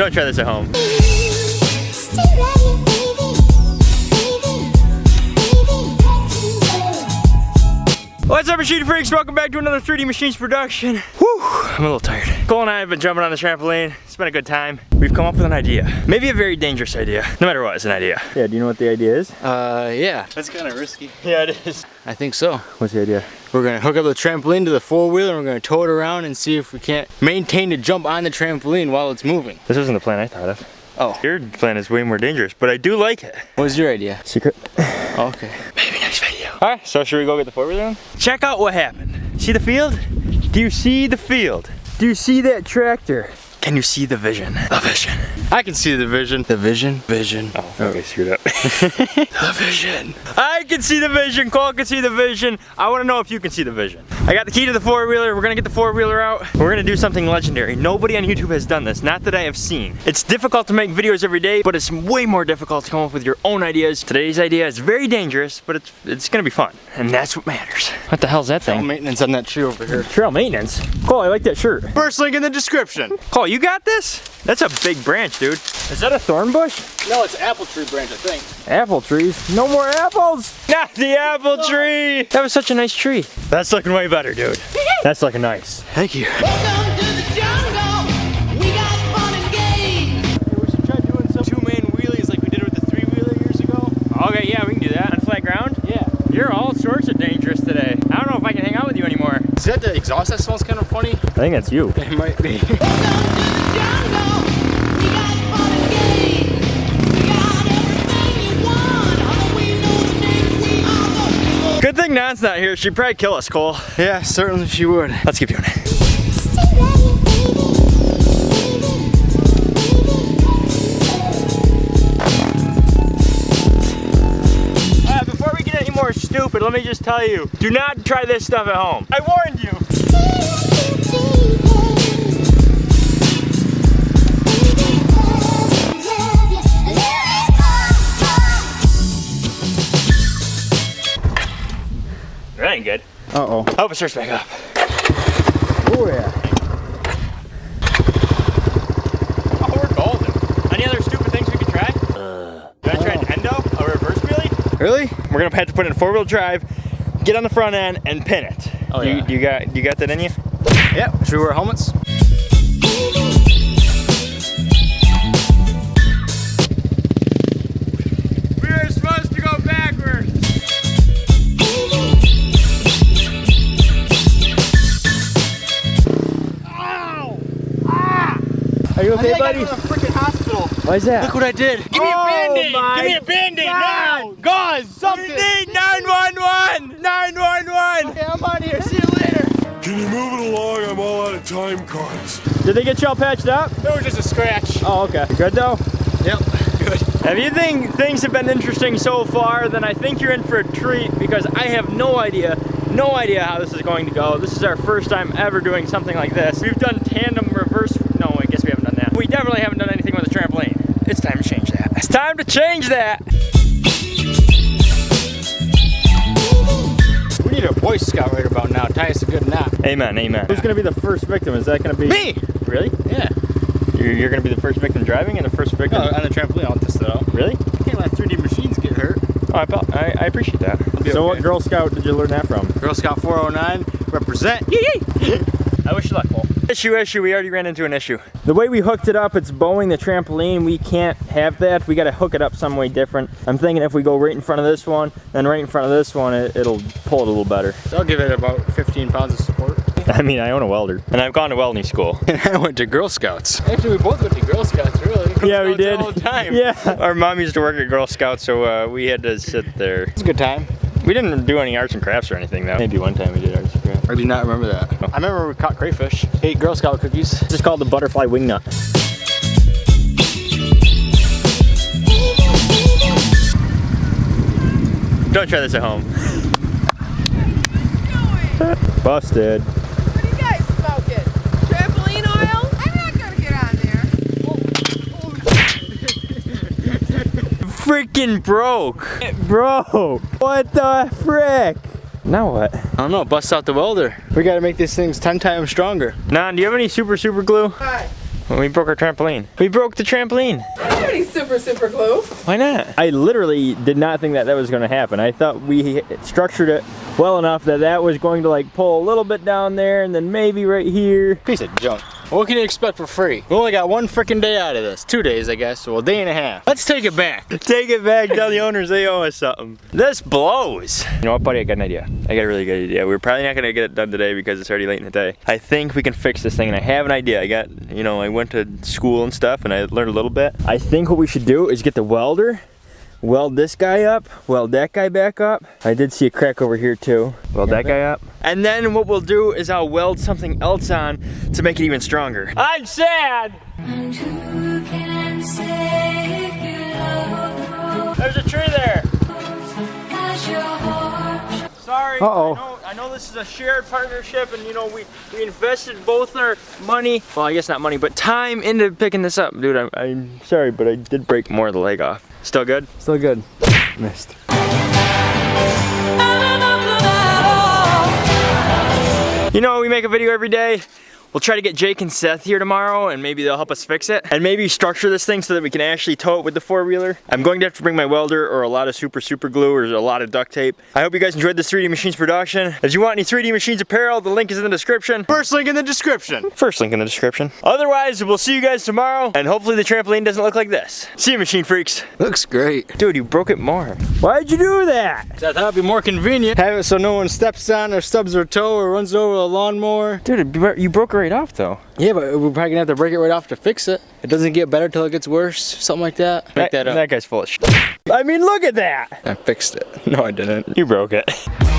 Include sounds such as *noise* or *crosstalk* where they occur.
Don't try this at home. What's up, machine freaks? Welcome back to another 3D Machines production. Whew, I'm a little tired. Cole and I have been jumping on the trampoline. It's been a good time. We've come up with an idea. Maybe a very dangerous idea. No matter what, it's an idea. Yeah, do you know what the idea is? Uh, yeah. That's kind of risky. Yeah, it is. I think so. What's the idea? We're gonna hook up the trampoline to the four-wheeler and we're gonna tow it around and see if we can't maintain to jump on the trampoline while it's moving. This wasn't the plan I thought of. Oh. Your plan is way more dangerous, but I do like it. What was your idea? Secret. Okay. Maybe next video. All right, so should we go get the four-wheeler Check out what happened. See the field? Do you see the field? Do you see that tractor? Can you see the vision? The vision. I can see the vision. The vision? Vision. Oh, okay, oh. screwed up. *laughs* the vision. I can see the vision. Cole can see the vision. I want to know if you can see the vision. I got the key to the four-wheeler. We're gonna get the four-wheeler out. We're gonna do something legendary. Nobody on YouTube has done this, not that I have seen. It's difficult to make videos every day, but it's way more difficult to come up with your own ideas. Today's idea is very dangerous, but it's it's gonna be fun, and that's what matters. What the hell's that thing? maintenance on that tree over here. Trail maintenance. Cole, I like that shirt. First link in the description. Cole, you got this? That's a big branch, dude. Is that a thorn bush? No, it's apple tree branch, I think. Apple trees. No more apples. Not the apple tree. That was such a nice tree. That's looking way better, dude. That's looking nice. Thank you. That the exhaust that smells kind of funny? I think that's you. It might be. *laughs* Welcome to the jungle. We got fun and games. We got everything you want. Although we know the name, we are the Good thing Nan's not here. She'd probably kill us, Cole. yeah, certainly she would. Let's keep doing it. Stupid, let me just tell you, do not try this stuff at home. I warned you. That ain't good. Uh-oh. I hope it starts back up. Oh, yeah. Oh, we're golden. Any other stupid things we could try? Uh, you wanna try an endo, a reverse wheelie? Really? We're gonna have to put in four-wheel drive, get on the front end, and pin it. Oh, you, yeah. you got you got that in you? Yeah. Should we wear helmets? We were supposed to go backwards. Are you okay, buddy? A freaking hospital. Why is that? Look what I did. Give me Oh a band-aid. Give me a band-aid now. God. Guys, We something. need 911! 911! Okay, I'm out of here. See you later. Can you move it along? I'm all out of time cards. Did they get you all patched up? It was just a scratch. Oh, okay. Good though? Yep. Good. If you think things have been interesting so far, then I think you're in for a treat because I have no idea, no idea how this is going to go. This is our first time ever doing something like this. We've done tandem reverse, no, I guess we haven't done that. We definitely haven't done anything with a trampoline. It's time to change that. It's time to change that. We need a Boy Scout right about now. Tie us a good knot. Amen, amen. Who's gonna be the first victim? Is that gonna be? Me. Really? Yeah. You're, you're gonna be the first victim driving and the first victim? No, on the trampoline. I'll test it out. Really? Can't let 3D machines get hurt. Oh, I, I, I appreciate that. be So what. Girl Scout did you learn that from? Girl Scout 409 represent. Yee yee. I wish you luck, Cole. Issue, issue, we already ran into an issue. The way we hooked it up, it's bowing the trampoline. We can't have that. We gotta hook it up some way different. I'm thinking if we go right in front of this one, then right in front of this one, it, it'll pull it a little better. So I'll give it about 15 pounds of support. *laughs* I mean, I own a welder. And I've gone to welding school. *laughs* And I went to Girl Scouts. Actually, we both went to Girl Scouts, really. yeah, we did. All the time. *laughs* Yeah. Our mom used to work at Girl Scouts, so uh, we had to sit there. It's a good time. We didn't do any arts and crafts or anything, though. Maybe one time we did arts and crafts. I do not remember that. I remember we caught crayfish, ate Girl Scout cookies. This is called the butterfly wing nut. Don't try this at home. Busted. What are you guys smoking? Trampoline oil? I'm not gonna get on there. Freaking broke. It broke. What the frick? Now what? I don't know, bust out the welder. We gotta make these things 10 times stronger. Nan, do you have any super super glue? Hi. We broke our trampoline. We broke the trampoline. I don't have any super, super glue. Why not? I literally did not think that that was going to happen. I thought we structured it well enough that that was going to like pull a little bit down there and then maybe right here. Piece of junk. What can you expect for free? We only got one freaking day out of this. Two days, I guess. Well, a day and a half. Let's take it back. *laughs* Take it back, tell the owners they owe us something. This blows. You know what, buddy? I got an idea. I got a really good idea. We're probably not gonna get it done today because it's already late in the day. I think we can fix this thing and I have an idea. I got, you know, I went to school and stuff and I learned a little bit. I think what we should do is get the welder, weld this guy up, weld that guy back up. I did see a crack over here too. Weld that guy up. And then what we'll do is I'll weld something else on to make it even stronger. I'm sad! And who can save you love There's a tree there. As your heart Sorry. Uh-oh. I know, I know this is a shared partnership and you know we, we invested both our money, well I guess not money, but time into picking this up. Dude, I'm, I'm sorry, but I did break more of the leg off. Still good? Still good. Missed. You know, we make a video every day. We'll try to get Jake and Seth here tomorrow and maybe they'll help us fix it. And maybe structure this thing so that we can actually tow it with the four-wheeler. I'm going to have to bring my welder or a lot of super, super glue or a lot of duct tape. I hope you guys enjoyed this 3D Machines production. If you want any 3D Machines apparel, the link is in the description. First link in the description. First link in the description. Otherwise, we'll see you guys tomorrow and hopefully the trampoline doesn't look like this. See you, Machine Freaks. Looks great. Dude, you broke it more. Why'd you do that? I thought it'd be more convenient. Have it so no one steps on or stubs their toe or runs over a lawnmower. Dude, you broke it right off though. Yeah, but we're probably gonna have to break it right off to fix it. It doesn't get better till it gets worse. Something like that. Make that up. That guy's full of shit. I mean, look at that. I fixed it. No, I didn't. You broke it. *laughs*